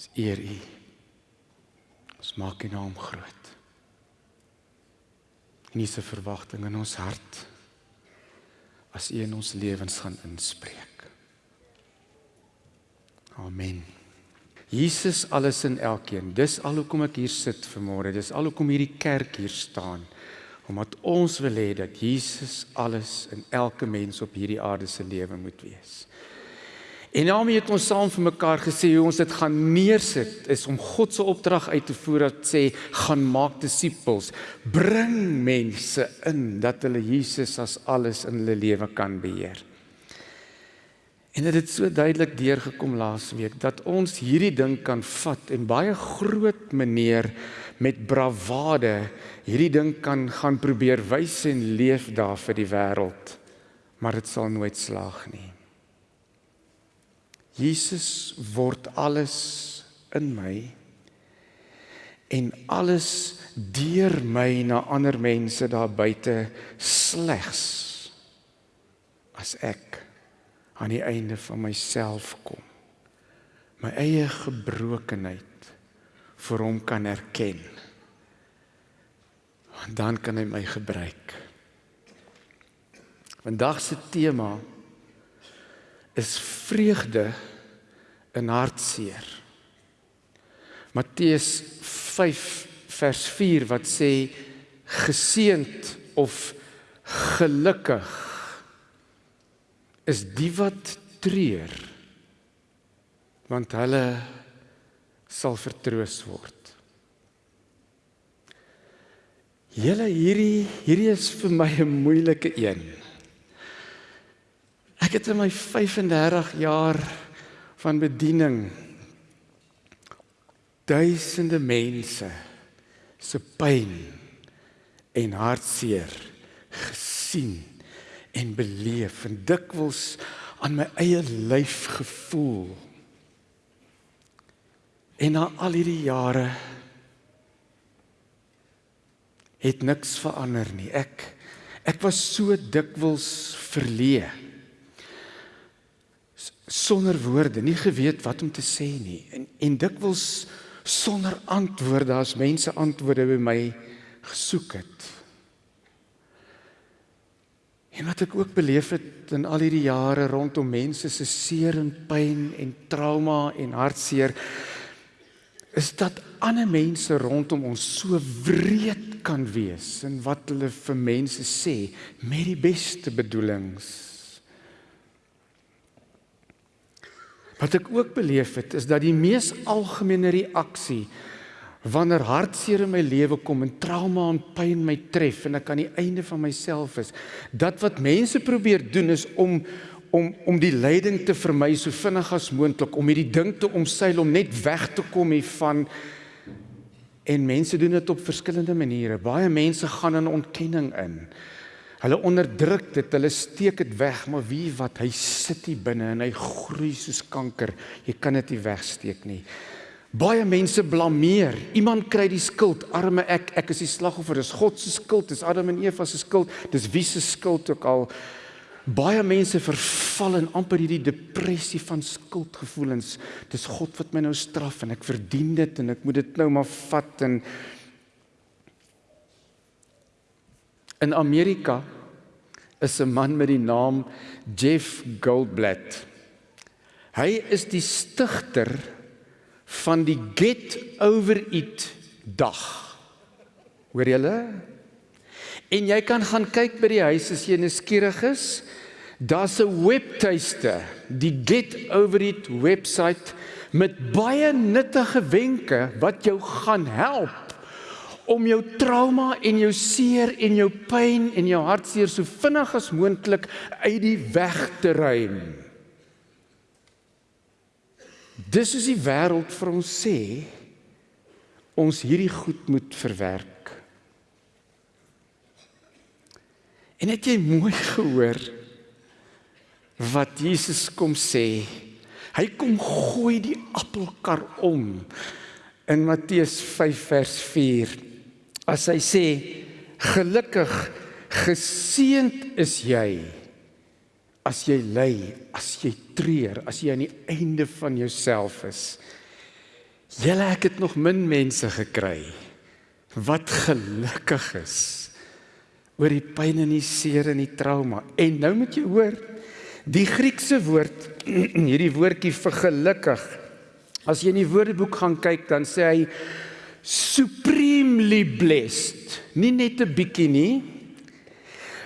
Ons eer U. Ons maak U naam groot. En U se verwagting in ons hart as U in ons lewens gaan inspreek. Amen. Jesus alles in elkeen. Dis al hoekom ek hier sit vanmôre. Dis al hoekom hierdie kerk hier staan. Omdat ons wil hê dat Jesus alles in elke mens op hierdie aarde se lewe moet wees. En daarmee het ons saam vir mekaar gesê hoe ons dit gaan neersit is om God se opdrag uit te voer wat sê gaan maak disippels, bring mense in dat hulle Jesus as alles in hulle lewe kan beheer. En dit het so duidelik deurgekom laasweek dat ons hierdie ding kan vat en baie groot meneer met bravade hierdie ding kan gaan probeer wys en leef daar vir die wêreld. Maar dit sal nooit slaag nie. Jesus word alles in my en alles deur my na ander mense daar buite slegs as ek aan die einde van myself kom my eie gebrokenheid vir hom kan erken. En dan kan hy my gebruik. Vandag se tema is vreugde in hartseer. Matteus 5 vers 4 wat sê geseend of gelukkig is die wat treur want hulle sal vertroos word. Julle hierdie hierdie is vir my 'n moeilike een. Ek het in my 35 jaar van bediening duisende mense se pyn en hartseer gesien en beleef en dikwels aan my eie lyf gevoel. En na al hierdie jare het niks verander nie. Ek ek was so dikwels verleë sonder woorde, nie geweet wat om te sê nie en en dikwels sonder antwoorde as mense antwoorde by my gesoek het. En wat ek ook beleef het in al hierdie jare rondom mense se seer en pyn en trauma en hartseer is dat ander mense rondom ons so wreed kan wees in wat hulle vir mense sê met die beste bedoelings. Wat ek ook beleef het is dat die mees algemene reaksie wanneer hartseer in my lewe kom en trauma en pyn my tref en ek aan die einde van myself is, dat wat mense probeer doen is om om om die lyding te vermy so vinnig as moontlik om hierdie ding te omseil om net weg te kom hiervan en mense doen dit op verskillende maniere. Baie mense gaan in ontkenning in. Hulle onderdruk dit, hulle steek dit weg, maar wie wat hy sit hier binne en hy groei soos kanker. Jy kan dit nie wegsteek nie. Baie mense blameer. Iemand kry die skuld. Arme ek, ek is die slagoffer. Dis God se skuld, dis Adam en Eva se skuld, dis wie se skuld ook al. Baie mense verval in amper hierdie depressie van skuldgevoelens. Dis God wat my nou straf en ek verdien dit en ek moet dit nou maar vat en In Amerika is 'n man met die naam Jeff Goldblatt. Hy is die stigter van die Get Over It dag. Hoor julle? En jy kan gaan kyk by die huis as jy nuuskierig is. Daar's 'n webtuiste, die Get Over It webwerf met baie nuttige wenke wat jou gaan help om jou trauma en jou seer en jou pyn en jou hartseer so vinnig as moontlik uit die weg te ruim. Dis is die wêreld vir ons sê ons hierdie goed moet verwerk. En het jy mooi gehoor wat Jesus kom sê? Hy kom gooi die appelkar om in Matteus 5 vers 4 as hy sê gelukkig geseend is jy as jy ly, as jy treur, as jy aan die einde van jouself is. Julle ek het nog min mense gekry wat gelukkig is oor die pyn en die seer en die trauma. En nou moet jy hoor, die Griekse woord hierdie woordjie vir gelukkig. As jy in die Woordeboek gaan kyk, dan sê hy supremely blessed. Nie net 'n bietjie nie.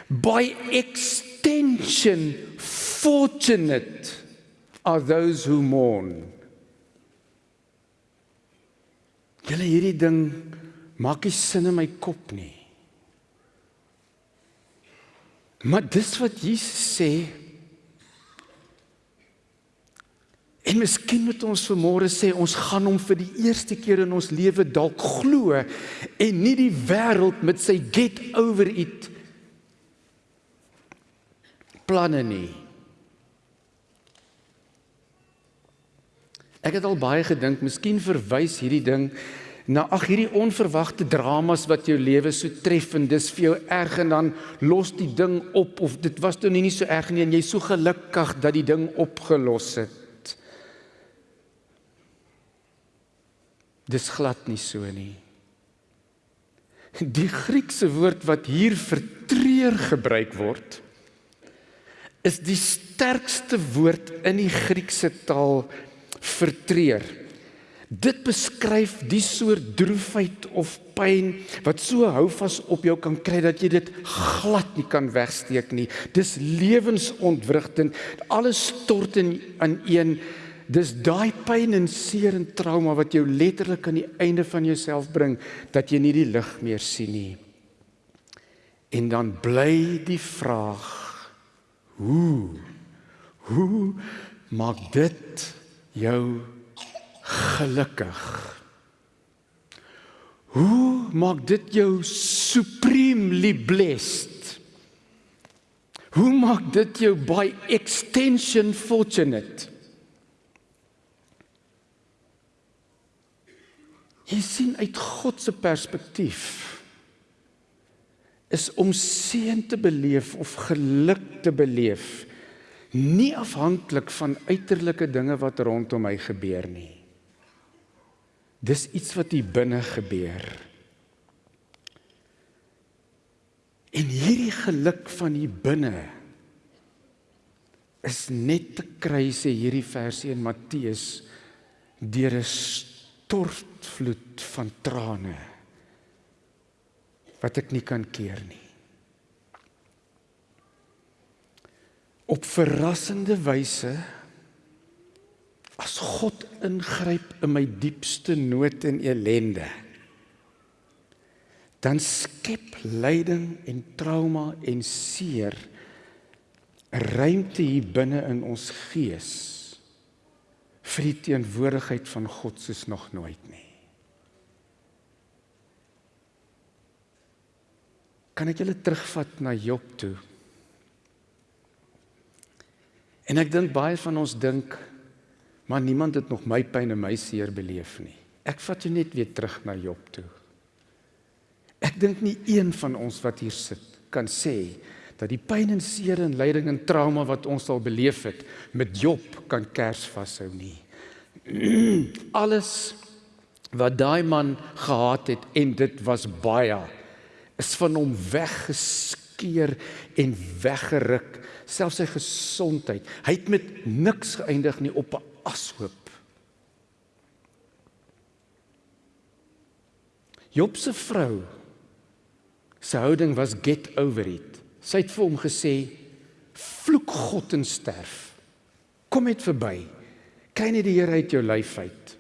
By extension fortunate are those who mourn. Julle hierdie ding maak nie sin in my kop nie. Maar dis wat Jesus sê. En miskien moet ons vanmôre sê ons gaan hom vir die eerste keer in ons lewe dalk glo en nie die wêreld met sy get over it planne nie. Ek het al baie gedink, miskien verwys hierdie ding na ag hierdie onverwagte dramas wat jou lewe so tref en dis vir jou erg en dan los die ding op of dit was toe nie so erg nie en jy's so gelukkig dat die ding opgelos het. Dis glad nie so nie. Die Griekse woord wat hier vir treur gebruik word is die sterkste woord in die Griekse taal vir treur. Dit beskryf die soort droefheid of pyn wat so hou vas op jou kan kry dat jy dit glad nie kan wegsteek nie. Dis lewensontwrigtend. Alles stort in aan een. Dis daai pyn en seer en trauma wat jou letterlik aan die einde van jouself bring dat jy nie die lig meer sien nie. En dan bly die vraag: Hoe? Hoe maak dit jou gelukkig. Hoe maak dit jou supremely blessed? Hoe maak dit jou by extension fortunate? Jy sien uit God se perspektief is om seën te beleef of geluk te beleef nie afhanklik van uiterlike dinge wat rondom my gebeur nie. Dis iets wat hier binne gebeur. En hierdie geluk van hier binne is net te kry sê hierdie versie in Matteus deur 'n stortvloed van trane wat ek nie kan keer nie. Op verrassende wyse as God ingryp in my diepste nood en ellende dan skep lyding en trauma en seer 'n ruimte hier binne in ons gees vir die teenwoordigheid van God soos nog nooit nie. Kan ek julle terugvat na Job toe? En ek dink baie van ons dink maar niemand het nog my pyn en my seer beleef nie. Ek vat jou net weer terug na Job toe. Ek dink nie een van ons wat hier sit kan sê dat die pyn en seer en lyding en trauma wat ons al beleef het met Job kan kers vashou nie. Alles wat daai man gehad het en dit was baie is van hom weggeskeer en weggeruk selfs sy gesondheid. Hy het met niks geëindig nie op 'n ashoop. Job se vrou se houding was get over it. Sy het vir hom gesê: "Vloek God en sterf. Kom net verby. Kry net die Here uit jou lyf uit."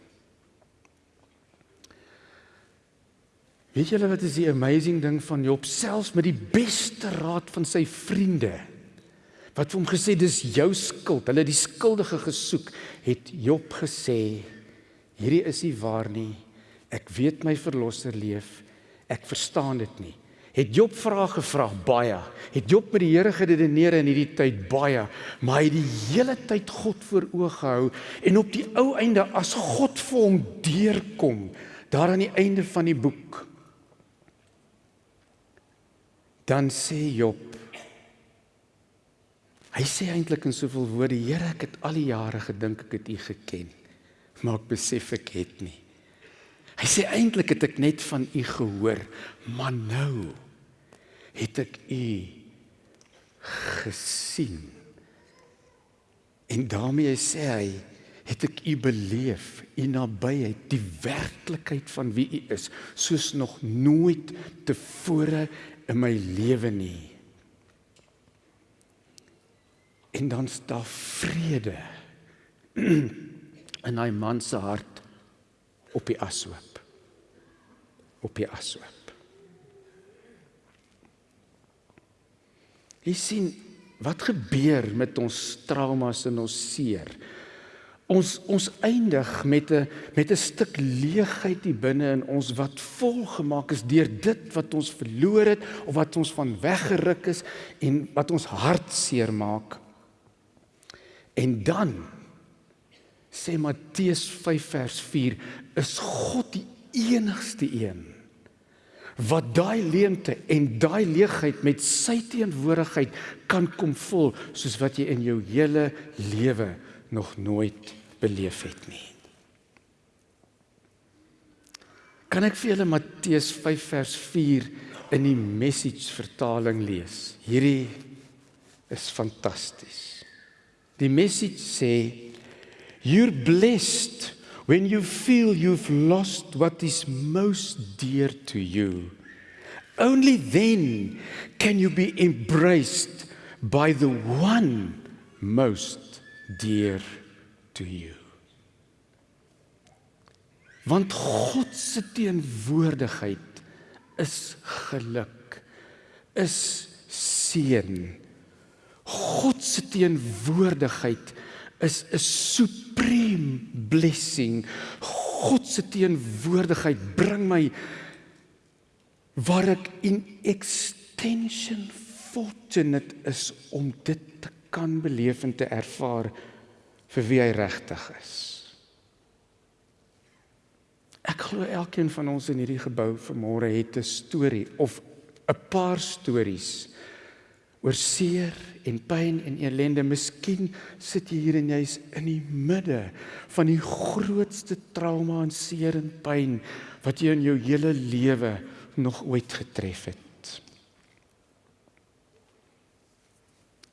Weet julle wat is die amazing ding van Job selfs met die beste raad van sy vriende? wat vir hom gesê dis jou skuld. Hulle het die skuldige gesoek, het Job gesê: "Hierdie is nie waar nie. Ek weet my verlosser leef. Ek verstaan dit nie." Het Job vrae gevra baie. Het Job met die Here geredeneer in hierdie tyd baie, maar hy het die hele tyd God voor oë gehou en op die ou einde as God vir hom deurkom, daar aan die einde van die boek, dan sê Job Hy sê eintlik in soveel woorde: Here, ek het al die jare gedink ek het U geken, maar ek besef ek het nie. Hy sê eintlik het ek net van u gehoor, maar nou het ek u gesien. En daarmee sê hy, het ek u beleef, u nabyheid, die werklikheid van wie u is, soos nog nooit tevore in my lewe nie. En dan staan vrede in hy man se hart op die ashoop. Op die ashoop. Jy sien wat gebeur met ons traumas en ons seer? Ons ons eindig met 'n met 'n stuk leegheid hier binne in ons wat volgemaak is deur dit wat ons verloor het of wat ons van weggeruk is en wat ons hart seer maak. En dan sê Matteus 5 vers 4 is God die enigste een wat daai leemte en daai leegheid met sy teenwoordigheid kan kom vul soos wat jy in jou hele lewe nog nooit beleef het nie. Kan ek vir julle Matteus 5 vers 4 in die message vertaling lees? Hierdie is fantasties. Die message sê you're blessed when you feel you've lost what is most dear to you, only then can you be embraced by the one most dear to you. Want God se teenwoordigheid is geluk, is seën. God se teenwoordigheid is 'n supreme blessing. God se teenwoordigheid bring my waar ek in extension fortunate is om dit te kan beleef en te ervaar vir wie hy regtig is. Ek glo elkeen van ons in hierdie gebou vanmôre het 'n storie of 'n paar stories oor seer en pyn en ellende. Miskien sit jy hier en jy's in die midde van die grootste trauma en seer en pyn wat jy in jou hele lewe nog ooit getref het.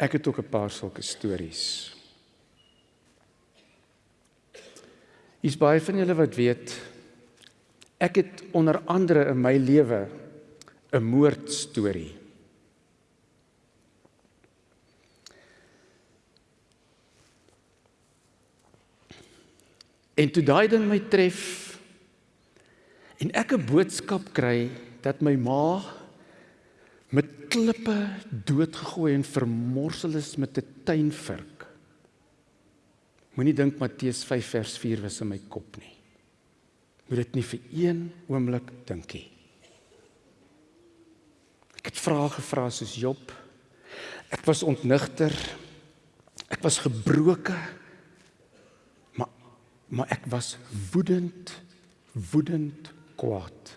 Ek het ook 'n paar sulke stories. Is baie van julle wat weet ek het onder andere in my lewe 'n moordstorie. En toe daai ding my tref en ek 'n boodskap kry dat my ma met klippe doodgegooi en vermorsel is met 'n tuinvurk. Moenie dink Matteus 5 vers 4 was in my kop nie. Moet dit nie vir een oomblik dink nie. Ek het vrae gevra soos Job. Ek was ontnigter. Ek was gebroken maar ek was woedend woedend kwaad.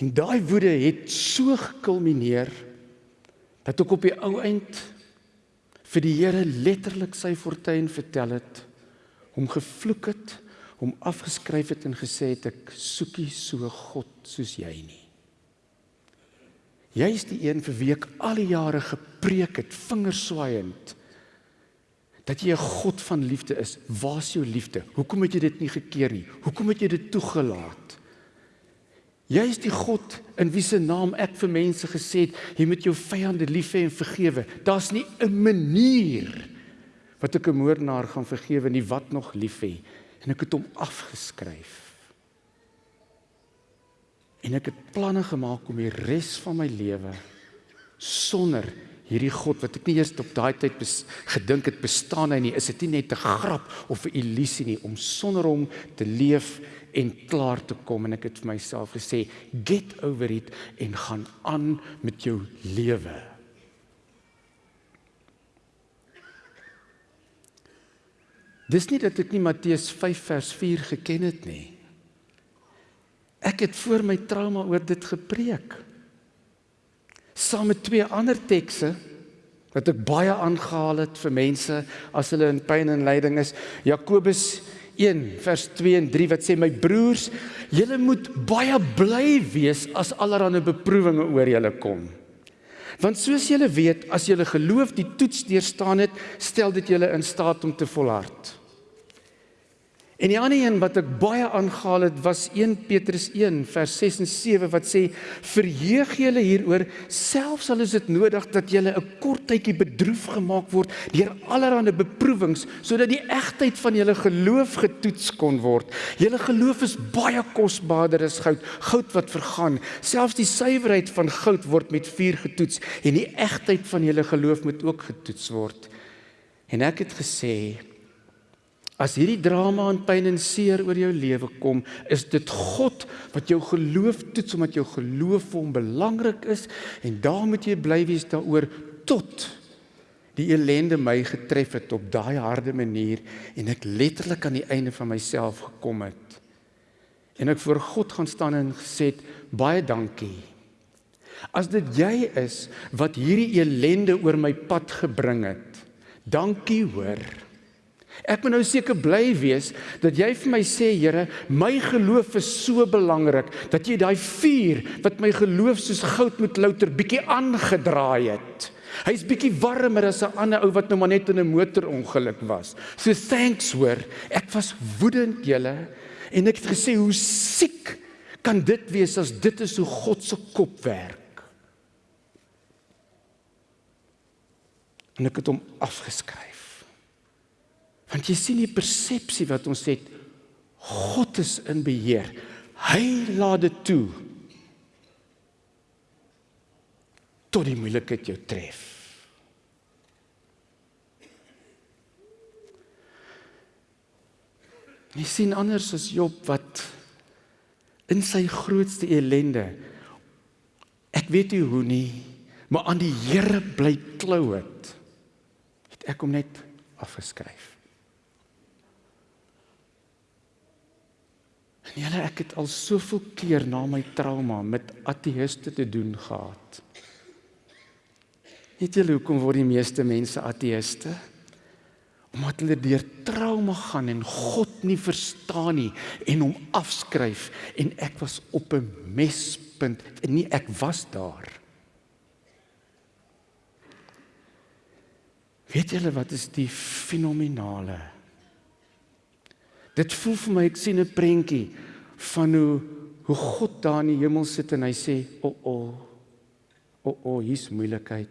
En daai woede het so gekulmineer dat ek op die ou eind vir die Here letterlik sy fortuin vertel het hom gevloek het hom afgeskryf het en gesê het ek soekie so God soos jy nie. Jy is die een vir wie ek al die jare gepreek het vingerswaaiend dat jy 'n God van liefde is. Waar is jou liefde? Hoekom het jy dit nie gekeer nie? Hoekom het jy dit toegelaat? Jy is die God in wie se naam ek vir mense gesê het, jy moet jou vyande lief hê en vergewe. Daar's nie 'n manier wat ek 'n moordenaar gaan vergewe nie wat nog lief hê en ek het hom afgeskryf. En ek het planne gemaak om die res van my lewe sonder hierdie God wat ek nie eers op daai tyd gedink het bestaan hy nie, is dit nie net 'n grap of 'n illusie nie om sonder hom te leef en klaar te kom en ek het vir myself gesê get over it en gaan aan met jou lewe. Dis nie dat ek nie Matteus 5 vers 4 geken het nie. Ek het voor my trauma oor dit gepreek saam met twee ander tekste wat ek baie aangehaal het vir mense as hulle in pyn en lyding is. Jakobus 1 vers 2 en 3 wat sê my broers, julle moet baie bly wees as allerlei beproewinge oor julle kom. Want soos julle weet, as julle geloof die toets deurstaan het, stel dit julle in staat om te volhard. En die ander een wat ek baie aangehaal het was 1 Petrus 1 vers 6 en 7 wat sê verheug julle hieroor selfs al is dit nodig dat julle 'n kort tydjie bedroef gemaak word deur allerlei beproewings sodat die egtheid van julle geloof getoets kon word. Julle geloof is baie kosbaarder as goud, goud wat vergaan. Selfs die suiwerheid van goud word met vuur getoets en die egtheid van julle geloof moet ook getoets word. En ek het gesê As hierdie drama en pyn en seer oor jou lewe kom, is dit God wat jou geloof toets omdat jou geloof vir hom belangrik is en daar moet jy bly wees daaroor tot die ellende my getref het op daai harde manier en ek letterlik aan die einde van myself gekom het. En ek voor God gaan staan en gesê baie dankie. As dit jy is wat hierdie ellende oor my pad gebring het. Dankie hoor. Ek moet nou seker bly wees dat jy vir my sê Here, my geloof is so belangrik dat jy daai vuur wat my geloof soos goud moet louter bietjie aangedraai het. Hy's bietjie warmer as 'n ander ou wat nou maar net in 'n motorongeluk was. So thanks hoor. Ek was woedend julle en ek het gesê hoe siek kan dit wees as dit is hoe God se kop werk. En ek het hom afgeskryf. Want jy sien die persepsie wat ons het God is in beheer. Hy laat dit toe. Tot die moeilikheid jou tref. Jy sien anders as Job wat in sy grootste ellende ek weet nie hoe nie, maar aan die Here bly klou het. Het ek hom net afgeskryf. En julle ek het al soveel keer na my trauma met ateïste te doen gehad. Weet julle hoekom word die meeste mense ateïste? Omdat hulle deur trauma gaan en God nie verstaan nie en hom afskryf en ek was op 'n mespunt en nie ek was daar. Weet julle wat is die fenominale Dit voel vir my ek sien 'n prentjie van hoe hoe God daar in die hemel sit en hy sê, "O, oh, o. Oh, o, oh, o, oh, hier's moeilikheid.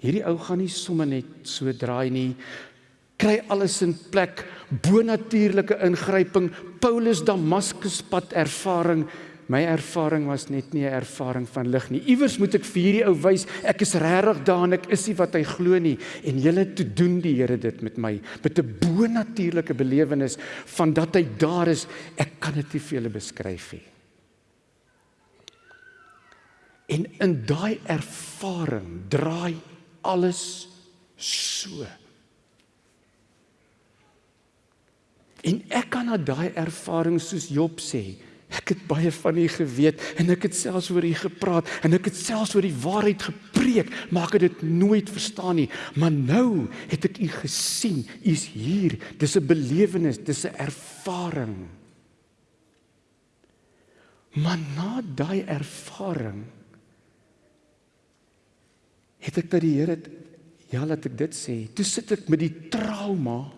Hierdie ou gaan nie sommer net so draai nie. Kry alles in plek, bonatuurlike ingryping, Paulus Damaskus pad ervaring." My ervaring was net nie 'n ervaring van lig nie. Iewers moet ek vir hierdie ou wys ek is regtig daar en ek is nie wat hy glo nie en julle toe doen die Here dit met my met 'n bonatuurlike belewenis van dat hy daar is. Ek kan dit nie vir julle beskryf nie. En in daai ervaring draai alles so. En ek kan na daai ervaring soos Job sê, Ek het baie van u geweet en ek het selfs oor u gepraat en ek het selfs oor die waarheid gepreek, maar ek het dit nooit verstaan nie. Maar nou het ek u gesien. U is hier. Dis 'n belewenis, dis 'n ervaring. Maar na daai ervaring het ek by die Here ja, laat ek dit sê. Toe sit ek met die trauma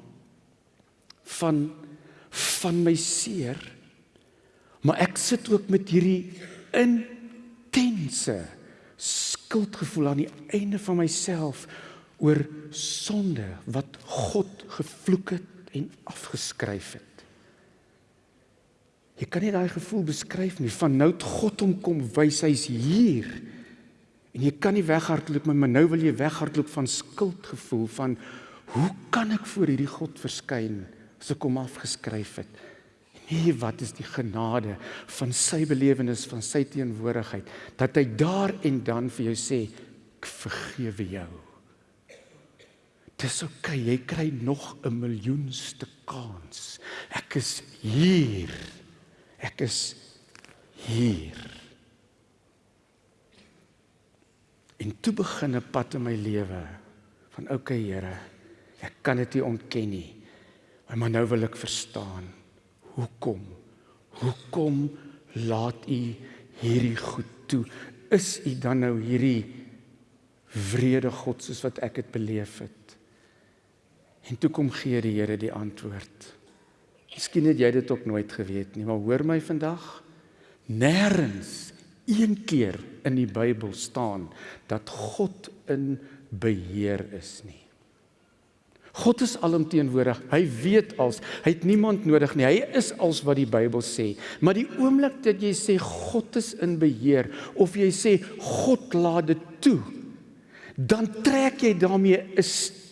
van van my seer Maar ek sit ook met hierdie intense skuldgevoel aan die einde van myself oor sonde wat God gevloek het en afgeskryf het. Jy kan nie daai gevoel beskryf nie. Van nou het God hom kom wys hy's hier. En jy kan nie weghardloop maar nou wil jy weghardloop van skuldgevoel van hoe kan ek voor hierdie God verskyn as ek hom afgeskryf het? Hier wat is die genade van sy belewenis van sy teenwoordigheid dat hy daar en dan vir jou sê ek vergewe jou. Dis ok, jy kry nog 'n miljoenste kans. Ek is hier. Ek is hier. En toe begin 'n pad in my lewe van ok Here, ek kan dit nie ontken nie. Maar nou wil ek verstaan. Hoekom? Hoekom laat u hierdie goed toe? Is u dan nou hierdie vrede God soos wat ek dit beleef het? En toe kom gee die Here die antwoord. Miskien het jy dit ook nooit geweet nie, maar hoor my vandag. Nêrens een keer in die Bybel staan dat God in beheer is nie. God is alomteenwoordig. Hy weet als. Hy het niemand nodig nie. Hy is als wat die Bybel sê. Maar die oomblik dat jy sê God is in beheer of jy sê God laat dit toe, dan trek jy daarmee 'n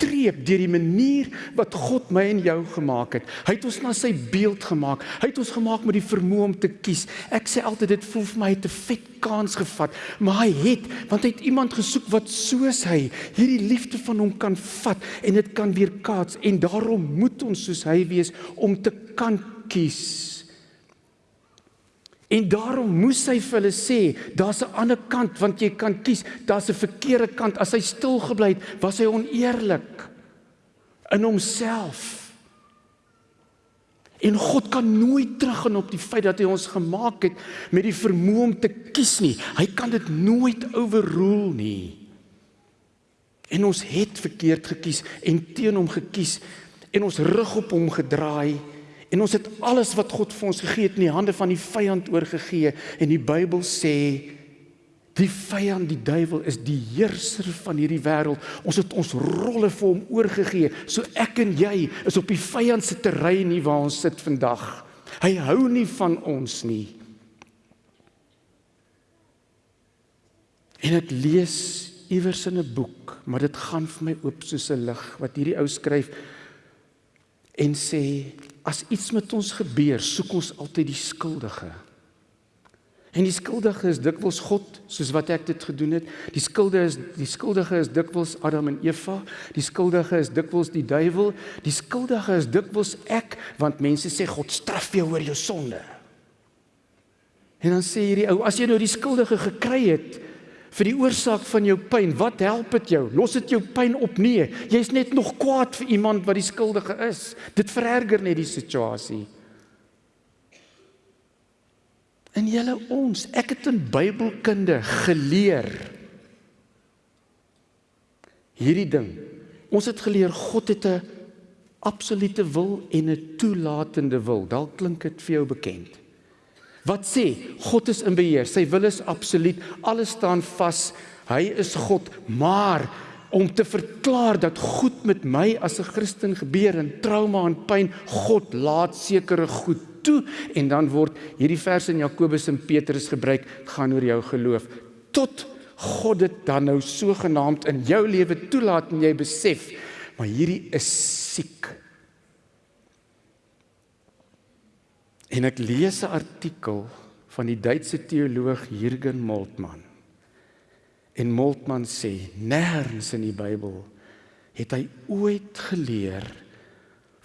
streep deur die manier wat God my en jou gemaak het. Hy het ons na sy beeld gemaak. Hy het ons gemaak met die vermoë om te kies. Ek sê altyd dit voel vir my hy het 'n vet kans gevat, maar hy het want hy het iemand gesoek wat soos hy hierdie liefde van hom kan vat en dit kan weer kaats en daarom moet ons soos hy wees om te kan kies. En daarom moes hy vir hulle sê, daar's 'n ander kant want jy kan kies, daar's 'n verkeerde kant. As hy stil gebly het, was hy oneerlik in homself. En God kan nooit teruggaan op die feit dat hy ons gemaak het met die vermoë om te kies nie. Hy kan dit nooit overrule nie. En ons het verkeerd gekies en teen hom gekies en ons rug op hom gedraai En ons het alles wat God vir ons gegee het in die hande van die vyand oorgegee en die Bybel sê die vyand, die duiwel is die heerser van hierdie wêreld. Ons het ons rolle vir hom oorgegee. So ek en jy is op die vyand se terrein nie waar ons sit vandag. Hy hou nie van ons nie. En ek lees iewers in 'n boek, maar dit gaan vir my oop soos 'n lig wat hierdie ou skryf en sê as iets met ons gebeur, soek ons altyd die skuldige. En die skuldige is dikwels God, soos wat ek dit gedoen het. Die skuldige is die skuldige is dikwels Adam en Eva. Die skuldige is dikwels die duiwel. Die skuldige is dikwels ek, want mense sê God straf jou oor jou sonde. En dan sê hierdie ou, as jy nou die skuldige gekry het, vir die oorsaak van jou pyn. Wat help dit jou? Los dit jou pyn op nee. Jy's net nog kwaad vir iemand wat die skuldige is. Dit vererger net die situasie. En julle ons, ek het in Bybelkunde geleer hierdie ding. Ons het geleer God het 'n absolute wil en 'n toelatende wil. Dalk klink dit vir jou bekend. Wat sê? God is in beheer. Sy wil is absoluut. Alles staan vas. Hy is God, maar om te verklaar dat goed met my as 'n Christen gebeur en trauma en pyn, God laat sekere goed toe en dan word hierdie vers in Jakobus en Petrus gebruik gaan oor jou geloof tot God dit dan nou sogenaamd in jou lewe toelaat en jy besef maar hierdie is siek En ek lees 'n artikel van die Duitse teoloog Jürgen Moltmann. En Moltmann sê nêrens in die Bybel het hy ooit geleer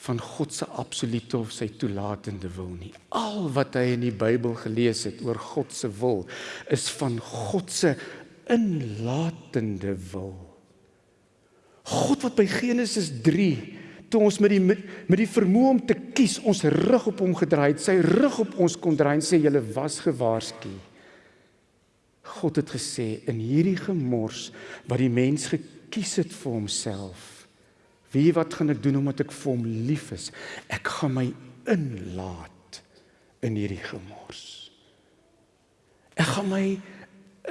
van God se absolute of sy toelatende wil nie. Al wat hy in die Bybel gelees het oor God se wil is van God se inlatende wil. God wat by Genesis toe ons met die met, met die vermoë om te kies ons rug op hom gedraai het, sy rug op ons kon draai en sê julle was gewaarsku. God het gesê in hierdie gemors wat die mens gekies het vir homself. Wie wat gaan ek doen omdat ek vir hom lief is? Ek gaan my inlaat in hierdie gemors. Ek gaan my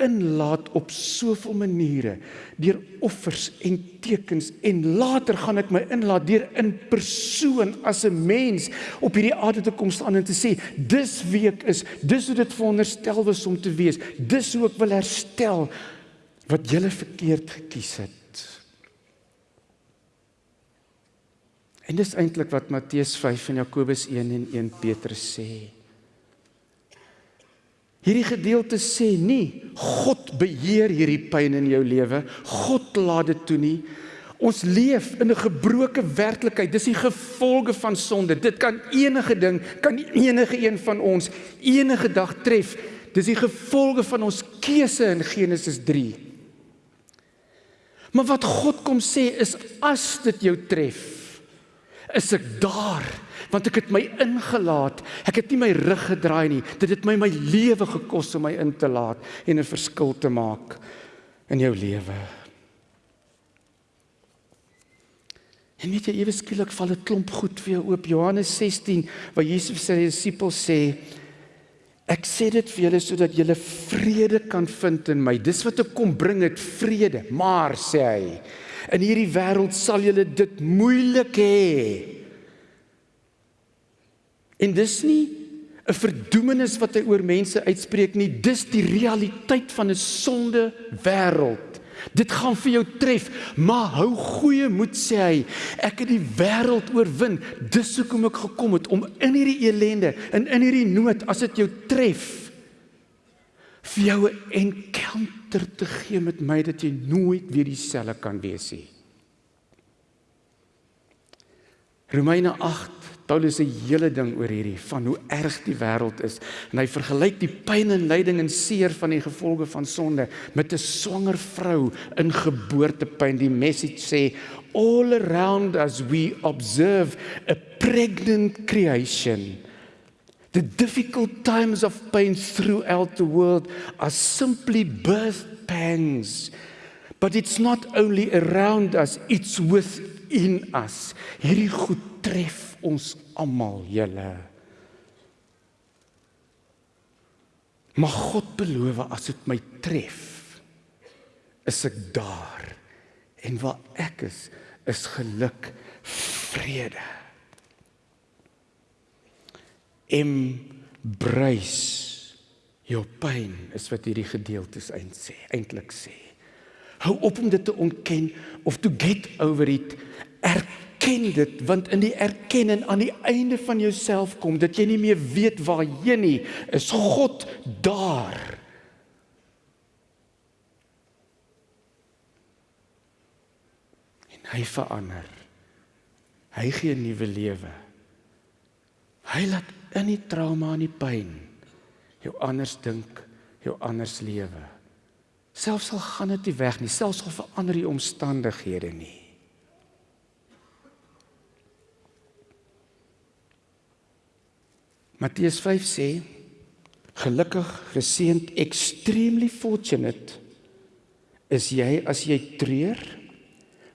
inlaat op soveel maniere deur offers en tekens en later gaan ek my inlaat deur in persoon as 'n mens op hierdie aarde te kom staan en te sê dis wie ek is. Dis hoe dit veronderstel was om te wees. Dis hoe ek wil herstel wat julle verkeerd gekies het. En dis eintlik wat Matteus 5 en Jakobus 1 en 1 Petrus sê Hierdie gedeelte sê nie God beheer hierdie pyn in jou lewe. God laat dit toe nie. Ons leef in 'n gebroke werklikheid. Dis die gevolge van sonde. Dit kan enige ding, kan enige een van ons enige dag tref. Dis die gevolge van ons keuse in Genesis 3. Maar wat God kom sê is as dit jou tref, is ek daar want ek het my ingelaat. Ek het nie my rug gedraai nie. Dit het my my lewe gekos om my in te laat en 'n verskil te maak in jou lewe. En weet jy, ewe skielik val 'n klomp goed vir jou oop. Johannes 16 waar Jesus sy disippels sê Ek sê dit vir julle sodat julle vrede kan vind in my. Dis wat ek kom bring het vrede. Maar sê hy, in hierdie wêreld sal julle dit moeilik hê. En dis nie 'n verdoemenis wat hy oor mense uitspreek nie, dis die realiteit van 'n sonde wêreld. Dit gaan vir jou tref, maar hou goeie moed sê hy. Ek het die wêreld oorwin. Dis hoekom ek gekom het om in hierdie elende en in hierdie nood as dit jou tref vir jou 'n encounter te gee met my dat jy nooit weer dieselfde kan wees nie. Romeine 8 Paulus se hele ding oor hierdie van hoe erg die wêreld is en hy vergelyk die pyn en lyding en seer van die gevolge van sonde met 'n swanger vrou in geboortepyn. Die message sê all around us we observe a pregnant creation. The difficult times of pain throughout the world are simply birth pangs. But it's not only around us, it's within us. Hierdie goed tref ons almal julle. Maar God beloof as dit my tref, is ek daar. En waar ek is, is geluk, vrede. Embrace your pain is wat hierdie gedeeltes eintlik sê, eintlik sê. Hou op om dit te ontken of to get over it. Erken erken dit want in die erkenning aan die einde van jouself kom dat jy nie meer weet waarheen nie is. God daar. En hy verander. Hy gee 'n nuwe lewe. Hy laat in die trauma en die pyn jou anders dink jou anders lewe. Selfs al gaan dit nie weg nie selfs al verander die omstandighede nie Matteus 5 sê gelukkig geseënd extremely fortunate is jy as jy treur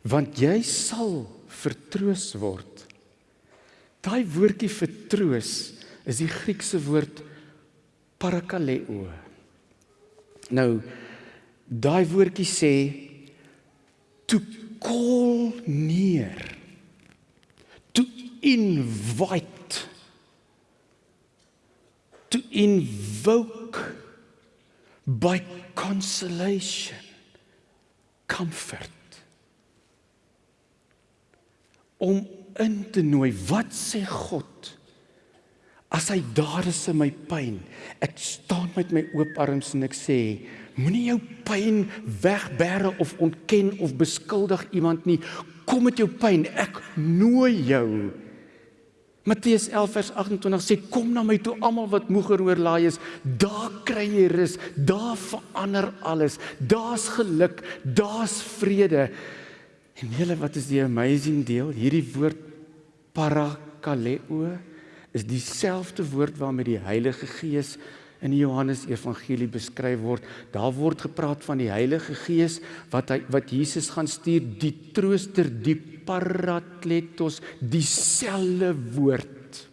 want jy sal vertroos word. Daai woordjie vertroos is die Griekse woord parakaleo. Nou daai woordjie sê to call near to invite to invoke by consolation comfort om in te nooi wat sê God? As hy daar is in my pyn ek staan met my oop arms en ek sê moenie jou pyn wegbêre of ontken of beskuldig iemand nie. Kom met jou pyn. Ek nooi jou Matteus 11 vers 28 sê kom na my toe almal wat moeg en oorlaai is, daar kry jy rus, daar verander alles, daar's geluk, daar's vrede. En julle wat is die amazing deel? Hierdie woord parakaleo is dieselfde woord waarmee die Heilige Gees in die Johannes Evangelie beskryf word. Daar word gepraat van die Heilige Gees wat hy wat Jesus gaan stuur, die trooster, die parakletos, dieselfde woord.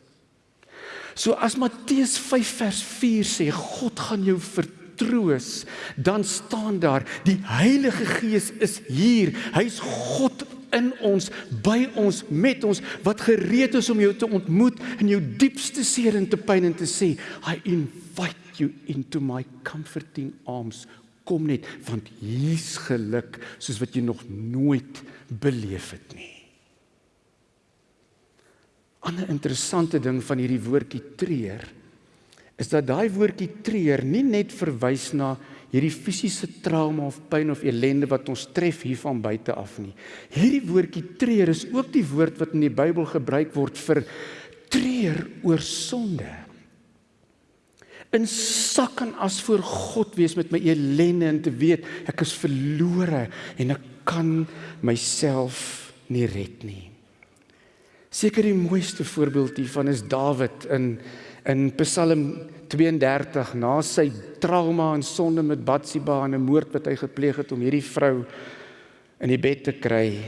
So as Matteus 5 vers 4 sê God gaan jou vertroos, dan staan daar die Heilige Gees is hier. Hy's God in ons, by ons, met ons wat gereed is om jou te ontmoet in jou diepste seer en te pyn en te sê, I invite you into my comforting arms. Kom net want hier's geluk soos wat jy nog nooit beleef het nie. 'n interessante ding van hierdie woordjie treur is dat daai woordjie treur nie net verwys na hierdie fisiese trauma of pyn of ellende wat ons tref hier van buite af nie. Hierdie woordjie treur is ook die woord wat in die Bybel gebruik word vir treur oor sonde. In sak en as voor God wees met my ellende en te weet ek is verlore en ek kan myself nie red nie. Seker die mooiste voorbeeld hiervan is Dawid in in Psalm 32 na sy trauma en sonde met Batsheba en 'n moord wat hy gepleeg het om hierdie vrou in die bed te kry.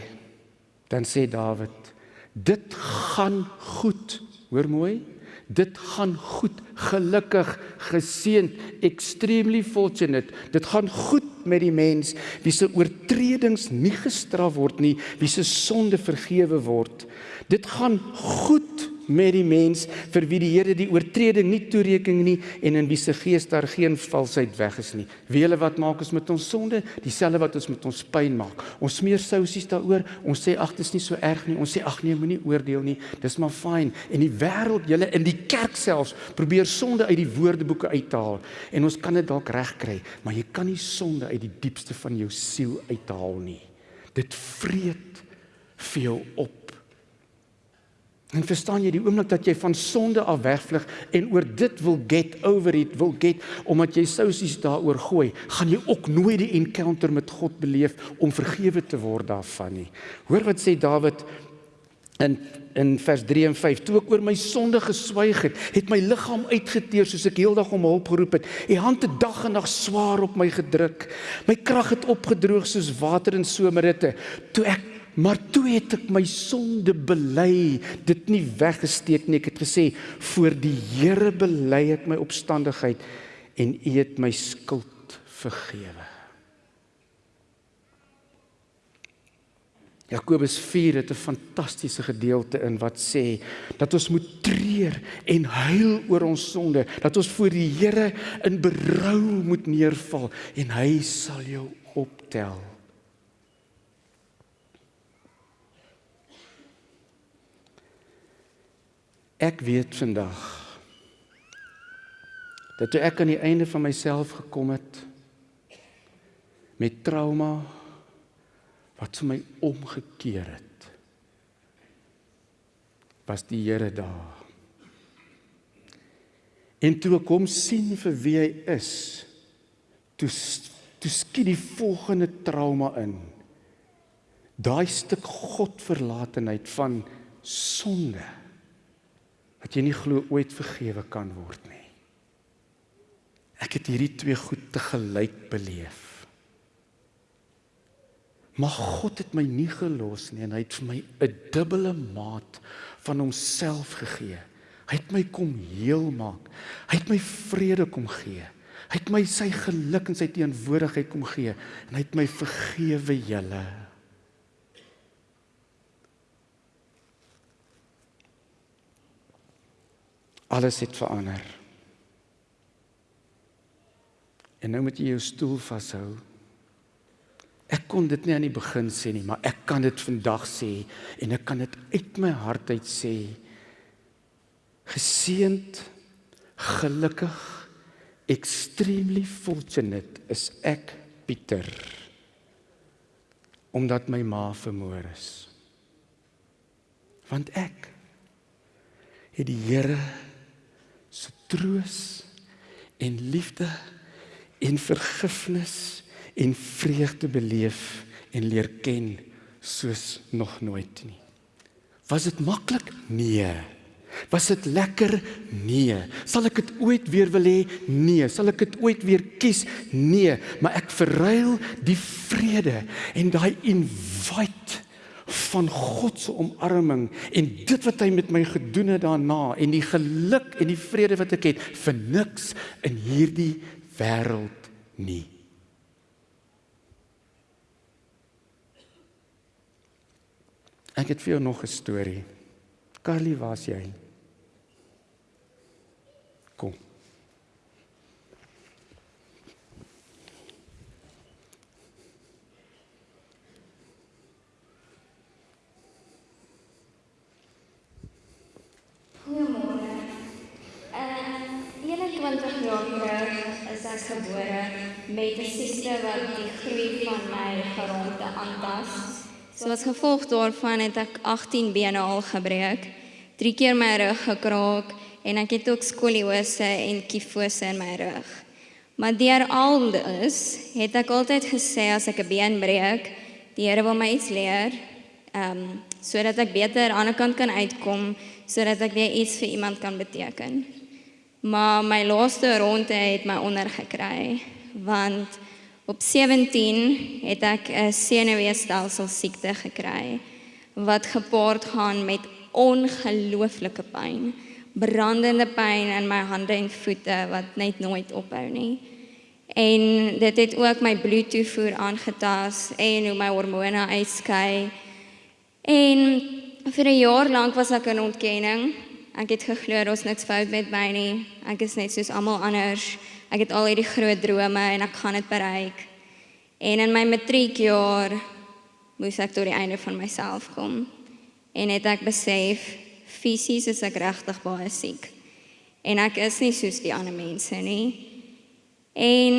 Dan sê Dawid: "Dit gaan goed." Hoor mooi. Dit gaan goed, gelukkig, geseënd, extremely fortunate. Dit gaan goed met die mens wie se oortredings nie gestraf word nie, wie se sonde vergewe word. Dit gaan goed met die mens vir wie die Here die oortreding nie toereken nie en in wie se gees daar geen valsheid weg is nie. Wie hulle wat maak ons met ons sonde, dieselfde wat ons met ons pyn maak. Ons smeer sousies daaroor. Ons sê ag, dit is nie so erg nie. Ons sê ag nee, moenie oordeel nie. Dis maar fyn. En die wêreld, julle in die kerk selfs, probeer sonde uit die woordeboeke uithaal en ons kan dit dalk regkry, maar jy kan nie sonde uit die diepste van jou siel uithaal nie. Dit vreet vir jou op En verstaan jy die oomblik dat jy van sonde af wegvlug en oor dit wil get over it, wil get omdat jy sousies daaroor gooi, gaan jy ook nooit die encounter met God beleef om vergewe te word daarvan nie. Hoor wat sê Dawid in in vers 3 en 5 toe ek oor my sonde geswyg het het my liggaam uitgeteer soos ek heeldag om hulp geroep het. U hand het dag en nag swaar op my gedruk. My krag het opgedroog soos water in somerhitte toe ek Maar toe het ek my sonde bely, dit nie weggesteek nie. Ek het gesê, "Voor die Here bely ek my opstandigheid en U het my skuld vergewe." Jakobus 4 het 'n fantastiese gedeelte in wat sê dat ons moet treur en huil oor ons sonde, dat ons voor die Here in berou moet neerval en hy sal jou optel. Ek weet vandag dat toe ek aan die einde van myself gekom het met trauma wat vir my omgekeer het was die Here daar. En toe ek hom sien vir wie hy is, toe toe skiet die volgende trauma in. Daai stuk godverlatenheid van sonde wat jy nie glo ooit vergewe kan word nie. Ek het hierdie twee goed te gelyk beleef. Maar God het my nie gelos nie en hy het vir my 'n dubbele maat van homself gegee. Hy het my kom heel maak. Hy het my vrede kom gee. Hy het my sy geluk en sy teenwoordigheid kom gee en hy het my vergewe julle. Alles het verander. En nou moet jy jou stoel vashou. Ek kon dit nie aan die begin sê nie, maar ek kan dit vandag sê en ek kan dit uit my hart uit sê. Geseend, gelukkig, extremely fortunate is ek Pieter omdat my ma vermoor is. Want ek het die Here troos en liefde en vergifnis en vreugde beleef en leer ken soos nog nooit nie. Was dit maklik? Nee. Was dit lekker? Nee. Sal ek dit ooit weer wil hê? Nee. Sal ek dit ooit weer kies? Nee, maar ek verruil die vrede en daai invite van God se omarming en dit wat hy met my gedoen het daarna en die geluk en die vrede wat ek het vir niks in hierdie wêreld nie. Ek het vir jou nog 'n storie. Carly, waar's jy? Kom. Goeiemôre. Uh 21 jaar terug is ek gebore met 'n siekte wat die groei van my geronde aantas. So as gevolg daarvan het ek 18 bene al gebreek, 3 keer my rug gekraak en ek het ook skoliose en kifose in my rug. Maar deur al dit het ek altyd gesê as ek 'n been breek, die Here wil my iets leer Ehm um, sodat ek beter aan die ander kant kan uitkom, sodat ek weer iets vir iemand kan beteken. Maar my laaste ronde het my ondergekry want op 17 het ek 'n senuweestelsel siekte gekry wat gepaard gaan met ongelooflike pyn, brandende pyn in my hande en voete wat net nooit ophou nie. En dit het ook my bloedtoevoer aangetast en hoe my hormone uitskei. En vir 'n jaar lank was ek in ontkenning. Ek het geglo daar's niks fout met my nie. Ek is net soos almal anders. Ek het al hierdie groot drome en ek gaan dit bereik. En in my matriekjaar moes ek tot die einde van myself kom. En het ek besef fisies is ek regtig baie siek. En ek is nie soos die ander mense nie. En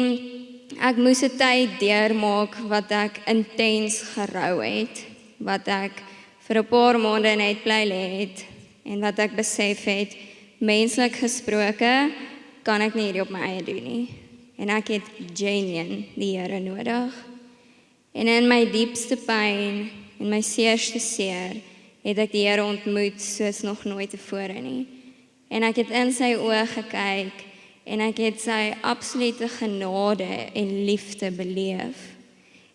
ek moes 'n tyd deurmaak wat ek intens gerou het, wat ek vir 'n paar maande net bly lê het en wat ek besef het menslik gesproke kan ek nie hierdie op my eie doen nie. En ek het genuine die Here nodig. En in my diepste pyn en my seerste seer het ek die Here ontmoet soos nog nooit tevore nie. En ek het in sy oë gekyk en ek het sy absolute genade en liefde beleef.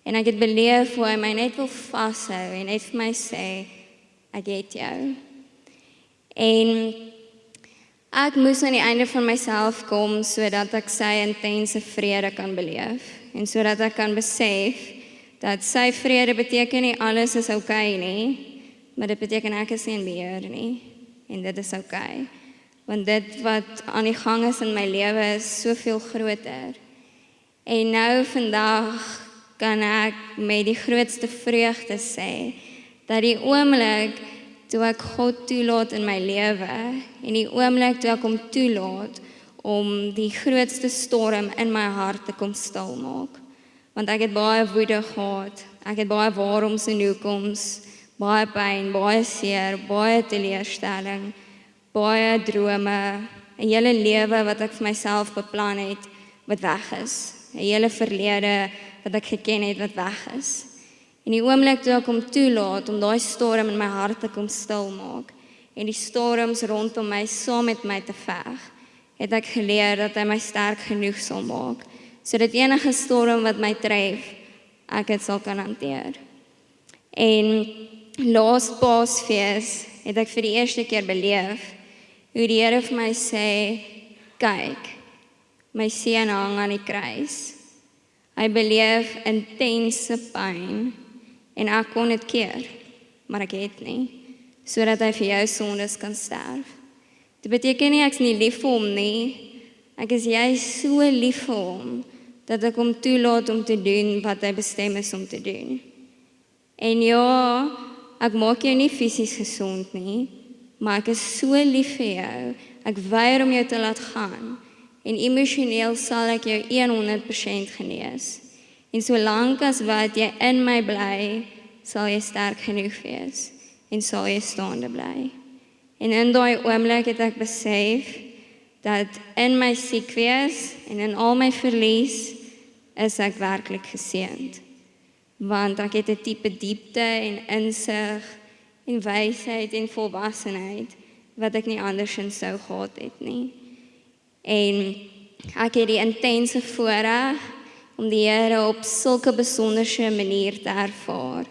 En ek het beleef hoe hy my net wil vashou en net vir my sê ek het jou. En ek moes aan die einde van myself kom sodat ek sy intense vrede kan beleef en sodat ek kan besef dat sy vrede beteken nie alles is oukei okay nie, maar dit beteken ek is nie in beheer nie en dit is oukei. Okay want dit wat aan die gang is in my lewe is soveel groter. En nou vandag kan ek met die grootste vreugde sê dat die oomblik toe ek God toelaat in my lewe en die oomblik toe ek hom toelaat om die grootste storm in my hart te kom stil maak. Want ek het baie woede gehad, ek het baie waaroms en hoekoms, baie pyn, baie seer, baie teleurstelling baie drome, 'n hele lewe wat ek vir myself beplan het wat weg is. 'n Hele verlede wat ek geken het wat weg is. En die oomblik toe ek hom toelaat om daai storm in my hart te kom stil maak en die storms rondom my saam met my te veg, het ek geleer dat hy my sterk genoeg sal maak sodat enige storm wat my tref, ek dit sal kan hanteer. En laas Paasfees het ek vir die eerste keer beleef hoe die Here vir my sê, kyk, my seun hang aan die kruis. Hy beleef intense pyn en ek kon dit keer, maar ek het nie sodat hy vir jou sondes kan sterf. Dit beteken nie ek's nie lief vir hom nie. Ek is jy so lief vir hom dat ek hom toelaat om te doen wat hy bestem is om te doen. En ja, ek maak jou nie fisies gesond nie, maar ek is so lief vir jou. Ek weier om jou te laat gaan en emosioneel sal ek jou 100% genees. En solank as wat jy in my bly, sal jy sterk genoeg wees en sal jy staande bly. En in daai oomblik het ek besef dat in my siek wees en in al my verlies is ek werklik geseënd. Want ek het 'n tipe diepte en insig en wysheid en volwassenheid wat ek nie andersins sou gehad het nie. En ek het die intense voorreg om die Here op sulke besonderse manier te ervaar.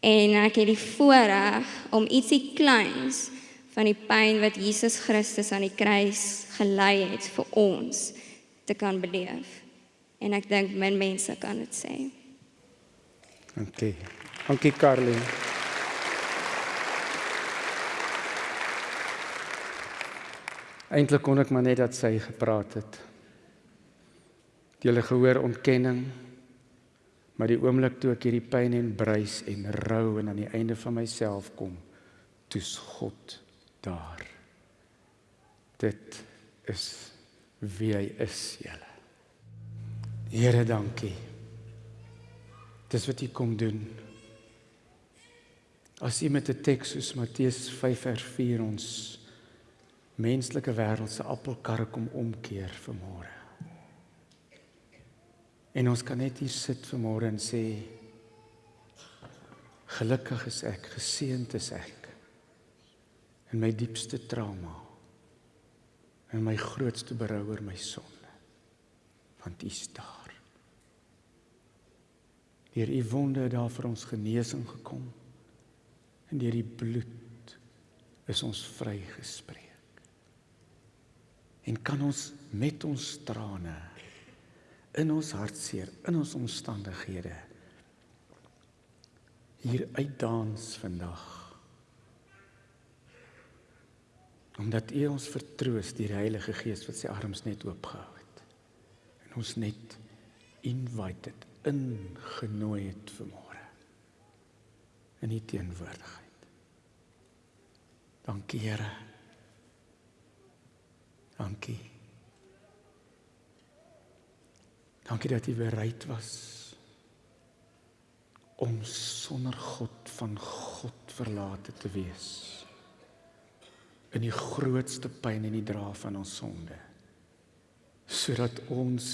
En ek het die voorreg om ietsie kleins van die pyn wat Jesus Christus aan die kruis gelei het vir ons te kan beleef. En ek dink min mense kan dit sê. Dankie. Dankie Carly. Eintlik kon ek maar net dat sy gepraat het. Jy het gehoor ontkenning. Maar die oomblik toe ek hierdie pyn en bruis en rou en aan die einde van myself kom, toets God daar. Dit is wie hy is, julle. Here, dankie. Dis wat u kom doen. As u met 'n teks soos Matteus 5:4 ons menslike wêreld se appelkarre kom omkeer vanmôre. En ons kan net hier sit vanmôre en sê Gelukkig is ek, geseënd is ek in my diepste trauma en my grootste berou oor my sonde. Want U is daar. Deur U wonde het daar vir ons genesing gekom. En deur die bloed is ons vrygespreek. En kan ons met ons trane in ons hartseer, in ons omstandighede hier uitdans vandag. Omdat U ons vertroos deur die Heilige Gees wat sy arms net oopgehou het en ons net invited ingenooi het vir môre in U teenwoordigheid. Dankie Here. Dankie. Dankie dat U bereid was om sonder God van God verlate te wees in die grootste pyn en die dra van ons sonde sodat ons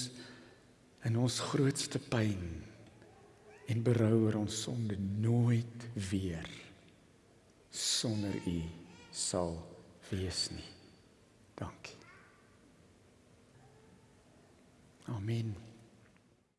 in ons grootste pyn en berou oor ons sonde nooit weer sonder u sal wees nie. Dankie. Amen